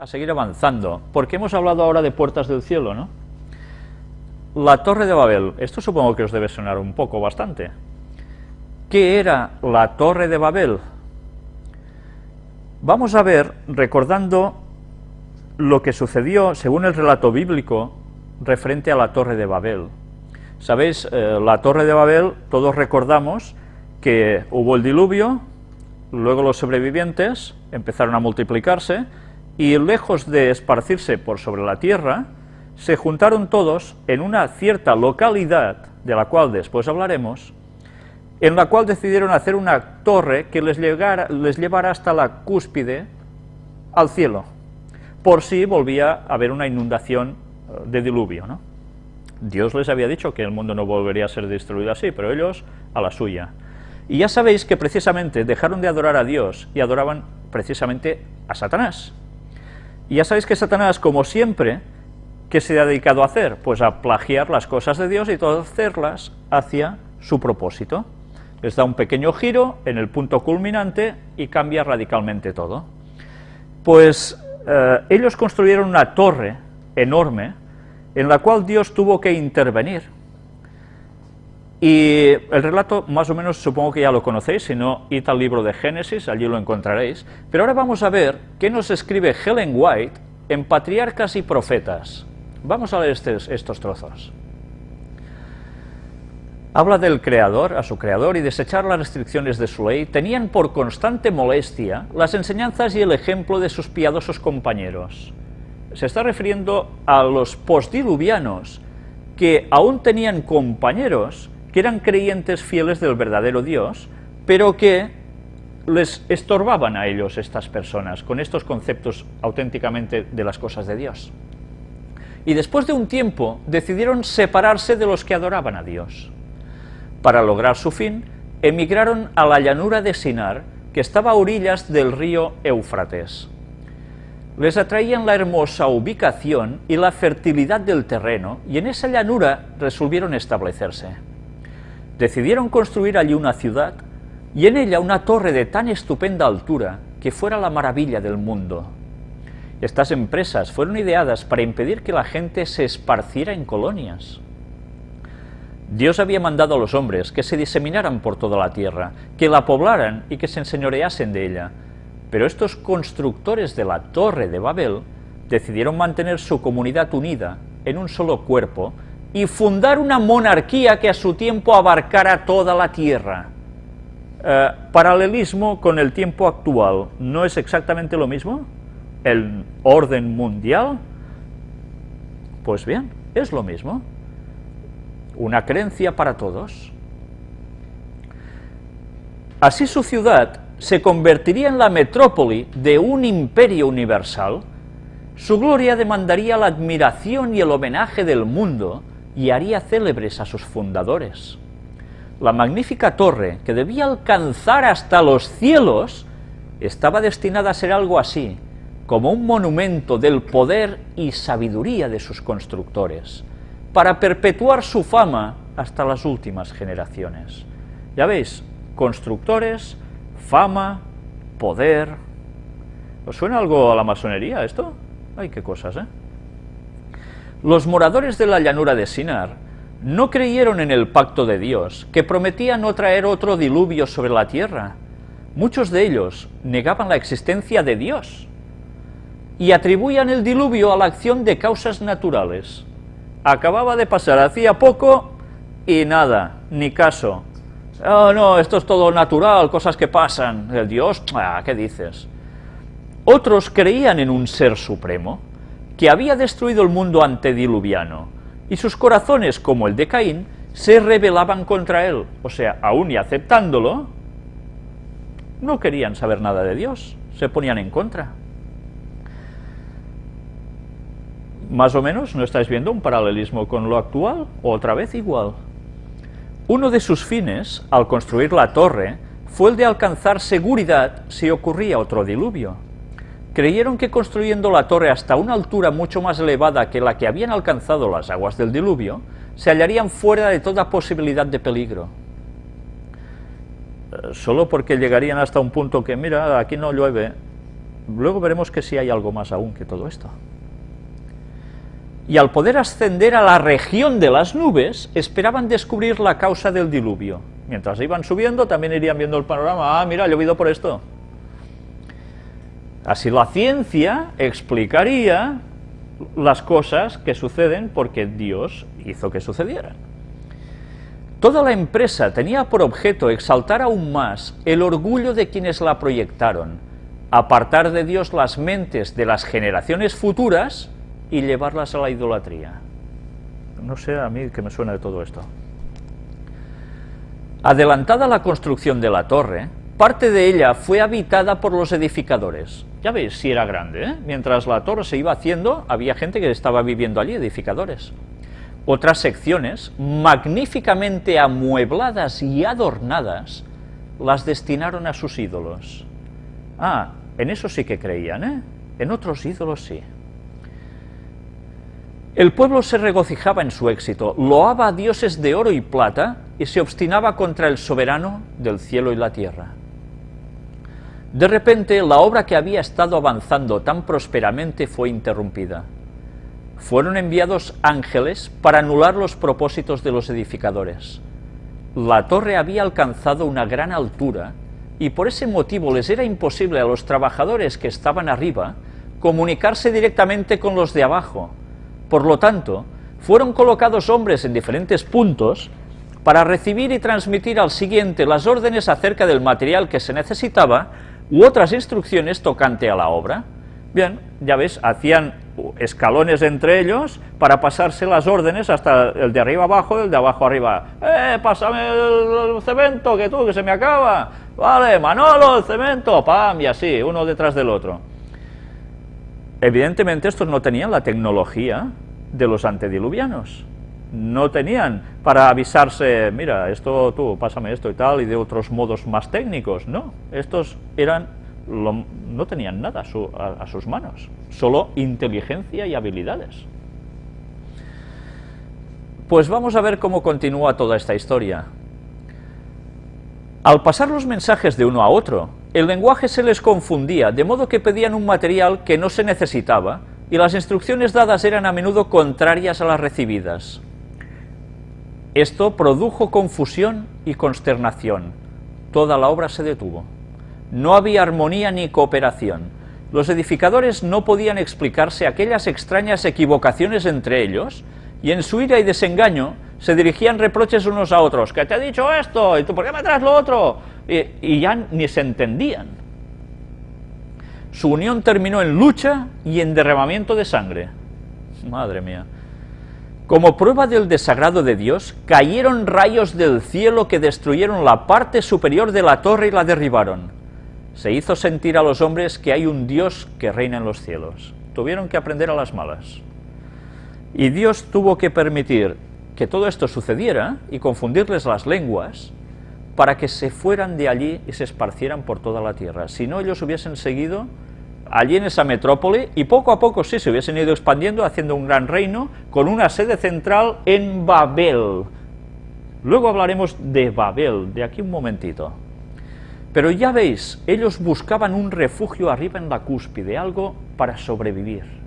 a seguir avanzando, porque hemos hablado ahora de puertas del cielo, ¿no? La Torre de Babel, esto supongo que os debe sonar un poco, bastante. ¿Qué era la Torre de Babel? Vamos a ver, recordando lo que sucedió, según el relato bíblico, referente a la Torre de Babel. Sabéis, eh, la Torre de Babel, todos recordamos que hubo el diluvio, luego los sobrevivientes empezaron a multiplicarse, y lejos de esparcirse por sobre la tierra, se juntaron todos en una cierta localidad, de la cual después hablaremos, en la cual decidieron hacer una torre que les, llegara, llevara hasta la cúspide al cielo, por si volvía a haber una inundación eh, de diluvio. Dios les había dicho que el mundo no volvería a ser destruido así, pero ellos a la suya. Y ya sabéis que precisamente dejaron de adorar a Dios y adoraban precisamente a Satanás. Y ya sabéis que Satanás, como siempre, ¿qué se ha dedicado a hacer? Pues a plagiar las cosas de Dios y torcerlas hacia su propósito. Les da un pequeño giro en el punto culminante y cambia radicalmente todo. Pues eh, ellos construyeron una torre enorme en la cual Dios tuvo que intervenir. Y el relato, más o menos, supongo que ya lo conocéis, si no, id al libro de Génesis, allí lo encontraréis. Pero ahora vamos a ver qué nos escribe Helen White en Patriarcas y Profetas. Vamos a leer estos, trozos. Habla del Creador, a su Creador, y desechar las restricciones de su ley, tenían por constante molestia las enseñanzas y el ejemplo de sus piadosos compañeros. Se está refiriendo a los postdiluvianos, que aún tenían compañeros que eran creyentes fieles del verdadero Dios, pero que les estorbaban a ellos estas personas con estos conceptos auténticamente de las cosas de Dios. Y después de un tiempo decidieron separarse de los que adoraban a Dios. Para lograr su fin, emigraron a la llanura de Sinar, que estaba a orillas del río Éufrates. Les atraían la hermosa ubicación y la fertilidad del terreno, y en esa llanura resolvieron establecerse decidieron construir allí una ciudad y en ella una torre de tan estupenda altura que fuera la maravilla del mundo. Estas empresas fueron ideadas para impedir que la gente se esparciera en colonias. Dios había mandado a los hombres que se diseminaran por toda la tierra, que la poblaran y que se enseñoreasen de ella, pero estos constructores de la Torre de Babel decidieron mantener su comunidad unida en un solo cuerpo y fundar una monarquía que a su tiempo abarcara toda la tierra. Eh, paralelismo con el tiempo actual, ¿no es exactamente lo mismo? ¿El orden mundial? Pues bien, es lo mismo. Una creencia para todos. Así su ciudad se convertiría en la metrópoli de un imperio universal, su gloria demandaría la admiración y el homenaje del mundo, y haría célebres a sus fundadores. La magnífica torre, que debía alcanzar hasta los cielos, estaba destinada a ser algo así, como un monumento del poder y sabiduría de sus constructores, para perpetuar su fama hasta las últimas generaciones. Ya veis, constructores, fama, poder... ¿Os suena algo a la masonería esto? Ay, qué cosas, ¿eh? Los moradores de la llanura de Sinar no creyeron en el pacto de Dios, que prometía no traer otro diluvio sobre la tierra. Muchos de ellos negaban la existencia de Dios y atribuían el diluvio a la acción de causas naturales. Acababa de pasar hacía poco y nada, ni caso. Oh, no, esto es todo natural, cosas que pasan. El Dios, ah, ¿qué dices? Otros creían en un ser supremo, que había destruido el mundo antediluviano, y sus corazones, como el de Caín, se rebelaban contra él, o sea, aún y aceptándolo, no querían saber nada de Dios, se ponían en contra. Más o menos, ¿no estáis viendo un paralelismo con lo actual? Otra vez igual. Uno de sus fines, al construir la torre, fue el de alcanzar seguridad si ocurría otro diluvio creyeron que construyendo la torre hasta una altura mucho más elevada que la que habían alcanzado las aguas del diluvio, se hallarían fuera de toda posibilidad de peligro. Eh, solo porque llegarían hasta un punto que, mira, aquí no llueve, luego veremos que sí hay algo más aún que todo esto. Y al poder ascender a la región de las nubes, esperaban descubrir la causa del diluvio. Mientras iban subiendo, también irían viendo el panorama, ah, mira, ha llovido por esto. Así la ciencia explicaría las cosas que suceden porque Dios hizo que sucedieran. Toda la empresa tenía por objeto exaltar aún más el orgullo de quienes la proyectaron, apartar de Dios las mentes de las generaciones futuras y llevarlas a la idolatría. No sé a mí que me suena de todo esto. Adelantada la construcción de la torre, parte de ella fue habitada por los edificadores. Ya veis, si era grande, ¿eh? Mientras la torre se iba haciendo, había gente que estaba viviendo allí, edificadores. Otras secciones, magníficamente amuebladas y adornadas, las destinaron a sus ídolos. Ah, en eso sí que creían, ¿eh? En otros ídolos sí. El pueblo se regocijaba en su éxito, loaba a dioses de oro y plata y se obstinaba contra el soberano del cielo y la tierra. De repente, la obra que había estado avanzando tan prósperamente fue interrumpida fueron enviados ángeles para anular los propósitos de los edificadores. La torre había alcanzado una gran altura y por ese motivo les era imposible a los trabajadores que estaban arriba comunicarse directamente con los de abajo. Por lo tanto, fueron colocados hombres en diferentes puntos para recibir y transmitir al siguiente las órdenes acerca del material que se necesitaba u otras instrucciones tocante a la obra. Bien, ya ves, hacían escalones entre ellos para pasarse las órdenes hasta el de arriba abajo el de abajo arriba. ¡Eh, pásame el, cemento, que tú, que se me acaba! Vale, Manolo, el cemento, pam, y así, uno detrás del otro. Evidentemente estos no tenían la tecnología de los antediluvianos. No tenían para avisarse, mira, esto tú, pásame esto y tal, y de otros modos más técnicos, no. Estos eran no tenían nada a, sus manos, solo inteligencia y habilidades. Pues vamos a ver cómo continúa toda esta historia. Al pasar los mensajes de uno a otro, el lenguaje se les confundía, de modo que pedían un material que no se necesitaba, y las instrucciones dadas eran a menudo contrarias a las recibidas. Esto produjo confusión y consternación. Toda la obra se detuvo. No había armonía ni cooperación. Los edificadores no podían explicarse aquellas extrañas equivocaciones entre ellos, y en su ira y desengaño se dirigían reproches unos a otros, que te he dicho esto, y tú por qué me traes lo otro, y, y ya ni se entendían. Su unión terminó en lucha y en derramamiento de sangre. Madre mía. Como prueba del desagrado de Dios, cayeron rayos del cielo que destruyeron la parte superior de la torre y la derribaron se hizo sentir a los hombres que hay un Dios que reina en los cielos. Tuvieron que aprender a las malas. Y Dios tuvo que permitir que todo esto sucediera y confundirles las lenguas para que se fueran de allí y se esparcieran por toda la tierra. Si no, ellos hubiesen seguido allí en esa metrópoli y poco a poco sí se hubiesen ido expandiendo haciendo un gran reino con una sede central en Babel. Luego hablaremos de Babel, de aquí un momentito. Pero ya veis, ellos buscaban un refugio arriba en la cúspide, algo para sobrevivir.